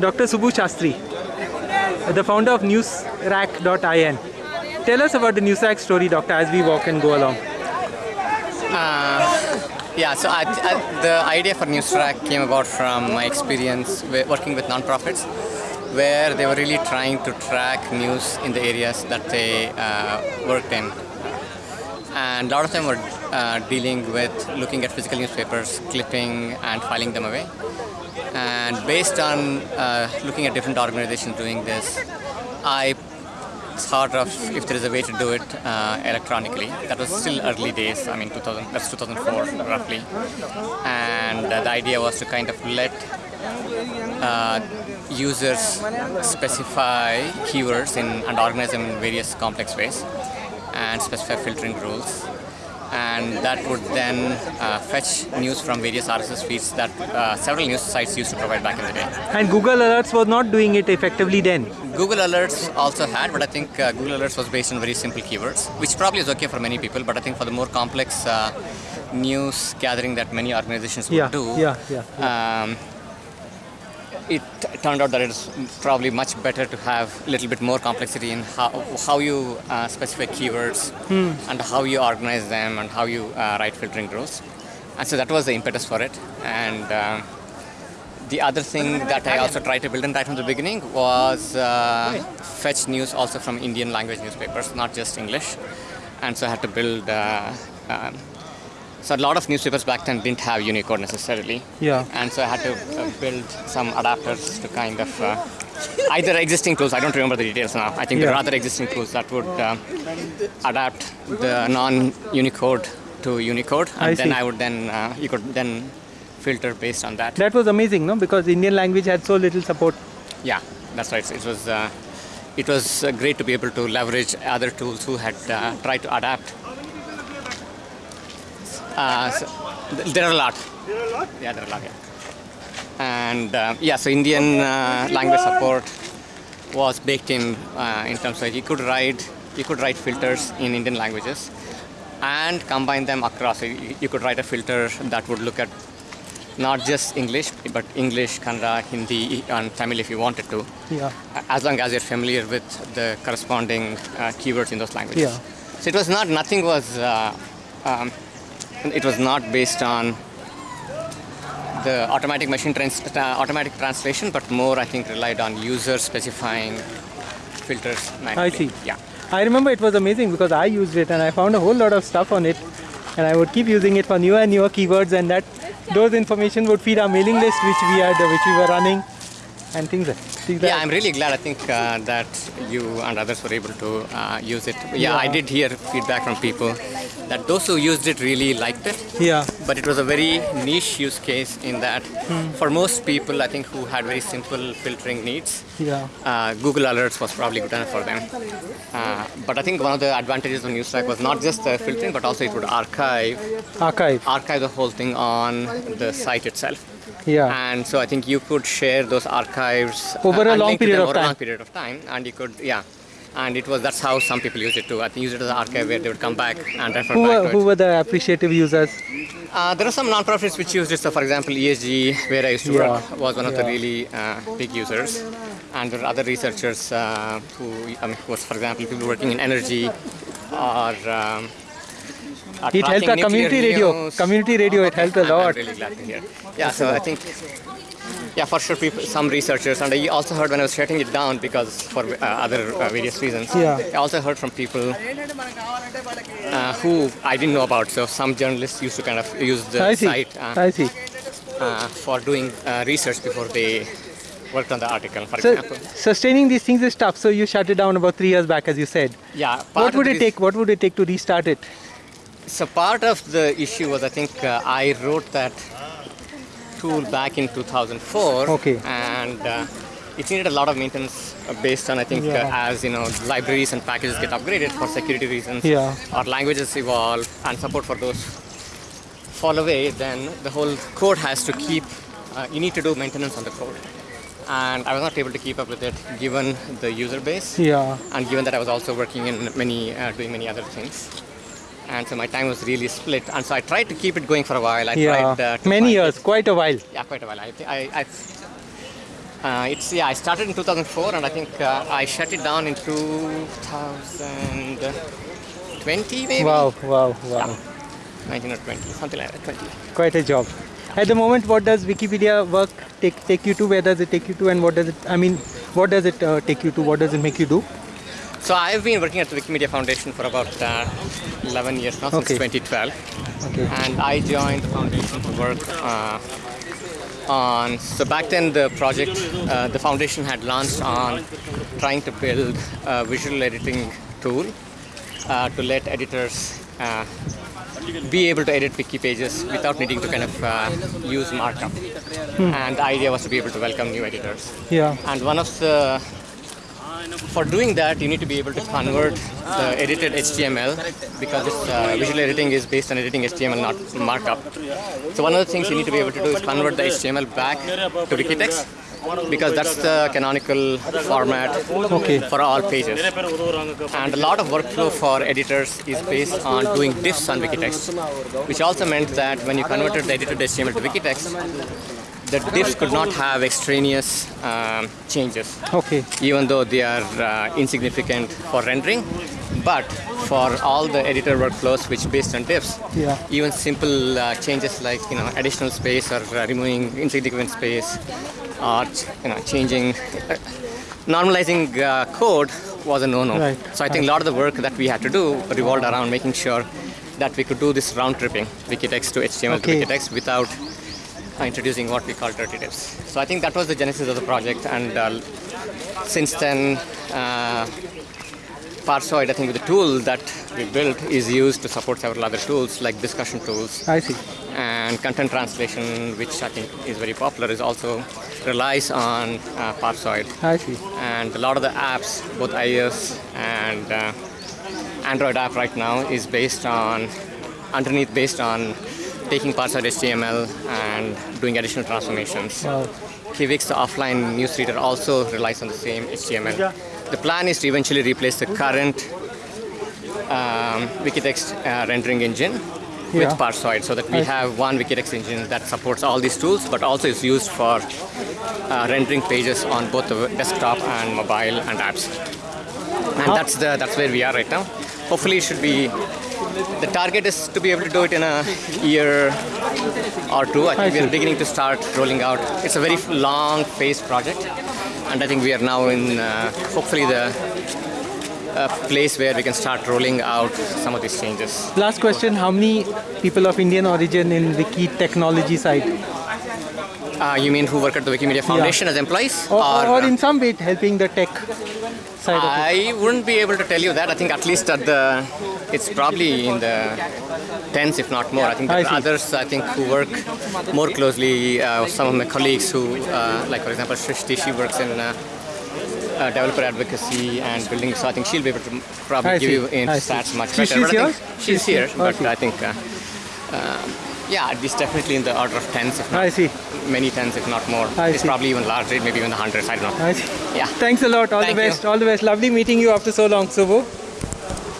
Dr. Subbu Sastry, the founder of newsrack.in. Tell us about the Newsrack story, Doctor, as we walk and go along. Yeah, so I, I, the idea for Newsrack came about from my experience working with nonprofits, where they were really trying to track news in the areas that they uh, worked in. And a lot of them were uh, dealing with looking at physical newspapers, clipping and filing them away. And based on uh, looking at different organizations doing this, I thought of if there is a way to do it uh, electronically. That was still early days. I mean, 2000. That's 2004 roughly. And uh, the idea was to kind of let uh, users specify keywords in and organize them in various complex ways, and specify filtering rules. And that would then uh, fetch news from various RSS feeds that uh, several news sites used to provide back in the day. And Google Alerts was not doing it effectively then. Google Alerts also had, but I think uh, Google Alerts was based on very simple keywords, which probably is okay for many people. But I think for the more complex uh, news gathering that many organizations would Yeah, do, yeah, yeah. Um, it turned out that it is probably much better to have a little bit more complexity in how, how you uh, specify keywords and how you organize them and how you uh, write filtering rules. And so that was the impetus for it. And um, the other thing that I also tried to build in right from the beginning was uh, fetch news also from Indian language newspapers, not just English. And so I had to build. Uh, um, so a lot of newspapers back then didn't have Unicode necessarily. Yeah. And so I had to uh, build some adapters to kind of uh, either existing tools. I don't remember the details now. I think there Yeah. are other existing tools that would uh, adapt the non-Unicode to Unicode, and I then see. I would then uh, you could then filter based on that. That was amazing, no? Because Indian language had so little support. Yeah, that's right. It was uh, it was uh, great to be able to leverage other tools who had uh, tried to adapt. Uh, so th- there are a lot. Yeah, there are a lot. Yeah. And uh, yeah, so Indian uh, language support was baked in uh, in terms of you could write you could write filters in Indian languages and combine them across. So you, you could write a filter that would look at not just English, but English, Kannada, Hindi, and Tamil if you wanted to Yeah. as long as you're familiar with the corresponding uh, keywords in those languages. Yeah. So it was not, nothing was, uh, um, it was not based on the automatic machine trans- uh, automatic translation, but more I think relied on user specifying filters manually. see. Yeah. I remember it was amazing because I used it and I found a whole lot of stuff on it. And I would keep using it for newer and newer keywords, and that those information would feed our mailing list, which we had, which we were running, and things like things Yeah, like I'm really glad. I think uh, that you and others were able to uh, use it. Yeah, I did hear feedback from people that those who used it really liked it. yeah, but it was a very niche use case in that for most people i think who had very simple filtering needs yeah, uh, google alerts was probably good enough for them uh, but i think one of the advantages of newsrack was not just the filtering but also it would archive archive. archive the whole thing on the site itself Yeah, and so i think you could share those archives uh, Over a long period of over time. long period of time and you could yeah and it was that's how some people use it too. I think use it as an archive where they would come back and refer who back were who were the appreciative users? Uh, there are some non-profits which use it. So, for example, ESG, where I used to work, was one of the really uh, big users. And there are other researchers uh, who, I mean, was, for example, people working in energy or. Um, It helped our community radio. Community radio, it helped a I'm- I'm lot. really glad to hear. Yeah, so I think, yeah, for sure, people, some researchers, and I also heard when I was shutting it down because for uh, other uh, various reasons. Yeah. I also heard from people uh, who I didn't know about. So some journalists used to kind of use the I see. site uh, I see. uh, for doing uh, research before they worked on the article, for So example. sustaining these things is tough. So you shut it down about three years back, as you said. Yeah. What would it take? What would it take to restart it? So part of the issue was I think uh, I wrote that tool back in 2004. Okay. And uh, it needed a lot of maintenance based on I think Yeah. uh, as you know libraries and packages get upgraded for security reasons. Yeah. Or languages evolve and support for those fall away, then the whole code has to keep. Uh, you need to do maintenance on the code. And I was not able to keep up with it given the user base Yeah. and given that I was also working in many, uh, doing many other things. And so my time was really split. And so I tried to keep it going for a while. I Yeah. tried uh, Many years, it- quite a while. Yeah, quite a while. I, I, I, Uh, it's yeah. I started in 2004, and I think uh, I shut it down in 2020, maybe. Wow, wow, wow. 19 or 20, something like that. 20. Quite a job. At the moment, what does Wikipedia work take take you to? Where does it take you to? And what does it? I mean, what does it uh, take you to? What does it make you do? So I've been working at the Wikimedia Foundation for about uh, 11 years now, Okay. since 2012. Okay. and I joined the foundation to work uh, on. So back then, the project, uh, the foundation had launched on trying to build a visual editing tool uh, to let editors uh, be able to edit wiki pages without needing to kind of uh, use markup. And the idea was to be able to welcome new editors. Yeah. And one of the for doing that, you need to be able to convert the edited HTML because this uh, visual editing is based on editing HTML, not markup. So one of the things you need to be able to do is convert the HTML back to Wikitext because that's the canonical format Okay. for all pages. And a lot of workflow for editors is based on doing diffs on Wikitext, which also meant that when you converted the edited HTML to Wikitext, the diffs could not have extraneous um, changes Okay. even though they are uh, insignificant for rendering. But for all the editor workflows which based on diffs, Yeah. even simple uh, changes like you know additional space or uh, removing insignificant space or you know changing uh, normalizing uh, code was a no-no. Right. So I think a lot of the work that we had to do revolved around making sure that we could do this round tripping Wikitext to HTML Okay. to Wikitext without introducing what we call dirty. So I think that was the genesis of the project, and uh, since then, uh, Parsoid, I think the tool that we built is used to support several other tools like discussion tools I see. and content translation, which I think is very popular, is also relies on uh, Parsoid. I see. And a lot of the apps, both iOS and uh, Android app right now, is based on underneath based on taking Parsoid HTML and doing additional transformations. Wow. Kiwix, the offline newsreader, also relies on the same HTML. The plan is to eventually replace the current um, Wikitext uh, rendering engine with Yeah. Parsoid so that we have one Wikitext engine that supports all these tools but also is used for uh, rendering pages on both the desktop and mobile and apps. And that's the that's where we are right now. Hopefully, it should be the target is to be able to do it in a year or two. I think I we are beginning to start rolling out. It's a very long phase project, and I think we are now in uh, hopefully the uh, place where we can start rolling out some of these changes. Last question: How many people of Indian origin in the Wiki technology side, Uh, you mean who work at the Wikimedia Foundation as employees? or, or, or in some way helping the tech side? I wouldn't be able to tell you that. I think at least at the, it's probably in the tens, if not more. I think I there see. are others, I think, who work more closely. Uh, some of my colleagues who, uh, like for example, Srishti, she works in uh, uh, developer advocacy and building. So I think she'll be able to probably I give see. you in stats much She- better. she's here? She's, She's here, but Okay. I think. Uh, um, yeah, it's definitely in the order of tens, if not I see. many tens, if not more. I it's see. probably even larger, maybe even the hundreds. I don't know. I see. Yeah. Thanks a lot. All Thank the you. best. All the best. Lovely meeting you after so long, Subho.